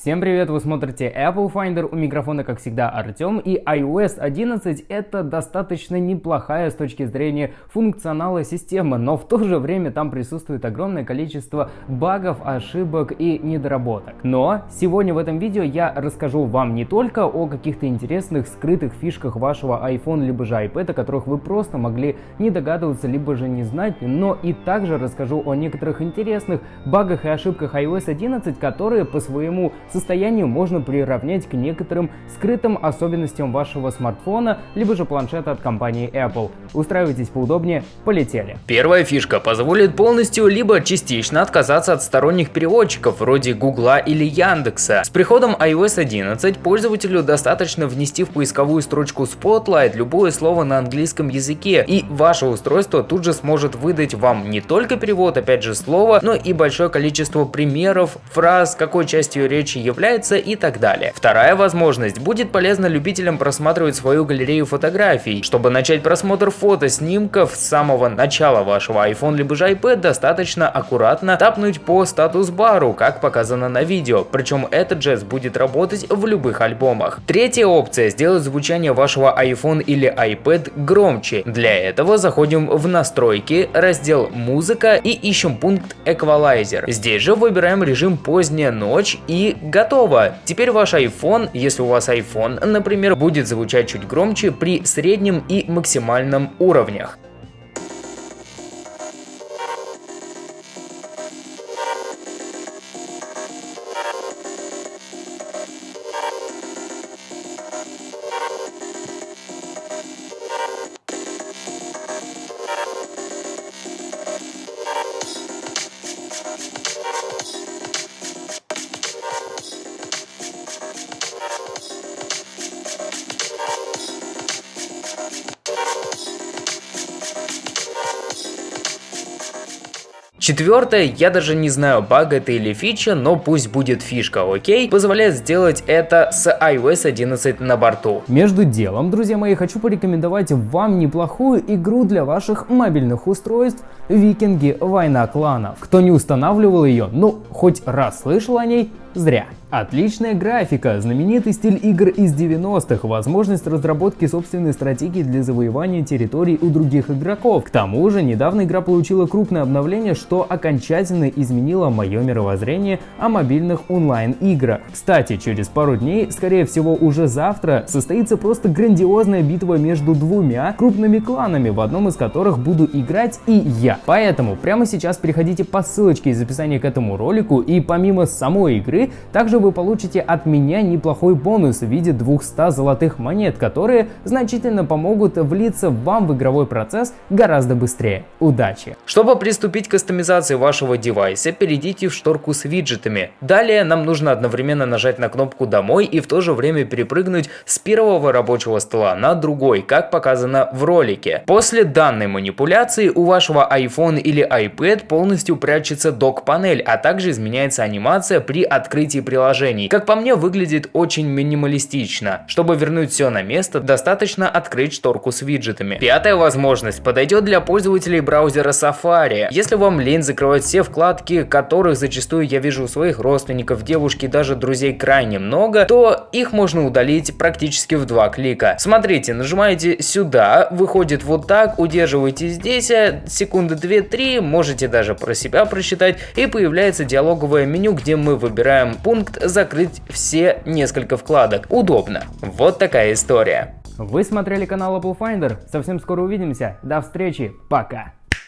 Всем привет, вы смотрите Apple Finder, у микрофона как всегда Артем и iOS 11 это достаточно неплохая с точки зрения функционала система, но в то же время там присутствует огромное количество багов, ошибок и недоработок. Но сегодня в этом видео я расскажу вам не только о каких-то интересных скрытых фишках вашего iPhone либо же iPad, о которых вы просто могли не догадываться либо же не знать, но и также расскажу о некоторых интересных багах и ошибках iOS 11, которые по своему состоянию можно приравнять к некоторым скрытым особенностям вашего смартфона, либо же планшета от компании Apple. Устраивайтесь поудобнее, полетели. Первая фишка позволит полностью либо частично отказаться от сторонних переводчиков вроде Гугла или Яндекса. С приходом iOS 11 пользователю достаточно внести в поисковую строчку Spotlight любое слово на английском языке, и ваше устройство тут же сможет выдать вам не только перевод, опять же, слова, но и большое количество примеров, фраз, какой частью речи речи является и так далее. Вторая возможность будет полезна любителям просматривать свою галерею фотографий. Чтобы начать просмотр фото снимков с самого начала вашего iPhone либо же iPad, достаточно аккуратно тапнуть по статус-бару, как показано на видео, причем этот жест будет работать в любых альбомах. Третья опция – сделать звучание вашего iPhone или iPad громче. Для этого заходим в настройки, раздел «Музыка» и ищем пункт «Эквалайзер». Здесь же выбираем режим «Поздняя ночь» и готово. Теперь ваш iPhone, если у вас iPhone, например, будет звучать чуть громче при среднем и максимальном уровнях. Четвертое, я даже не знаю, баг это или фича, но пусть будет фишка, окей? Позволяет сделать это с iOS 11 на борту. Между делом, друзья мои, хочу порекомендовать вам неплохую игру для ваших мобильных устройств Викинги Война кланов. Кто не устанавливал ее, ну, хоть раз слышал о ней, зря. Отличная графика, знаменитый стиль игр из 90-х, возможность разработки собственной стратегии для завоевания территорий у других игроков. К тому же, недавно игра получила крупное обновление, что окончательно изменило мое мировоззрение о мобильных онлайн-играх. Кстати, через пару дней, скорее всего уже завтра, состоится просто грандиозная битва между двумя крупными кланами, в одном из которых буду играть и я. Поэтому прямо сейчас переходите по ссылочке из описания к этому ролику и помимо самой игры, также также вы получите от меня неплохой бонус в виде 200 золотых монет, которые значительно помогут влиться вам в игровой процесс гораздо быстрее. Удачи! Чтобы приступить к кастомизации вашего девайса, перейдите в шторку с виджетами. Далее нам нужно одновременно нажать на кнопку «Домой» и в то же время перепрыгнуть с первого рабочего стола на другой, как показано в ролике. После данной манипуляции у вашего iPhone или iPad полностью прячется док-панель, а также изменяется анимация при открытии приложения приложений. Как по мне, выглядит очень минималистично. Чтобы вернуть все на место, достаточно открыть шторку с виджетами. Пятая возможность подойдет для пользователей браузера Safari. Если вам лень закрывать все вкладки, которых зачастую я вижу у своих родственников, девушки даже друзей крайне много, то их можно удалить практически в два клика. Смотрите, нажимаете сюда, выходит вот так, удерживаете здесь, а секунды 2-3, можете даже про себя просчитать, и появляется диалоговое меню, где мы выбираем пункт закрыть все несколько вкладок. Удобно. Вот такая история. Вы смотрели канал Apple Finder. Совсем скоро увидимся. До встречи. Пока.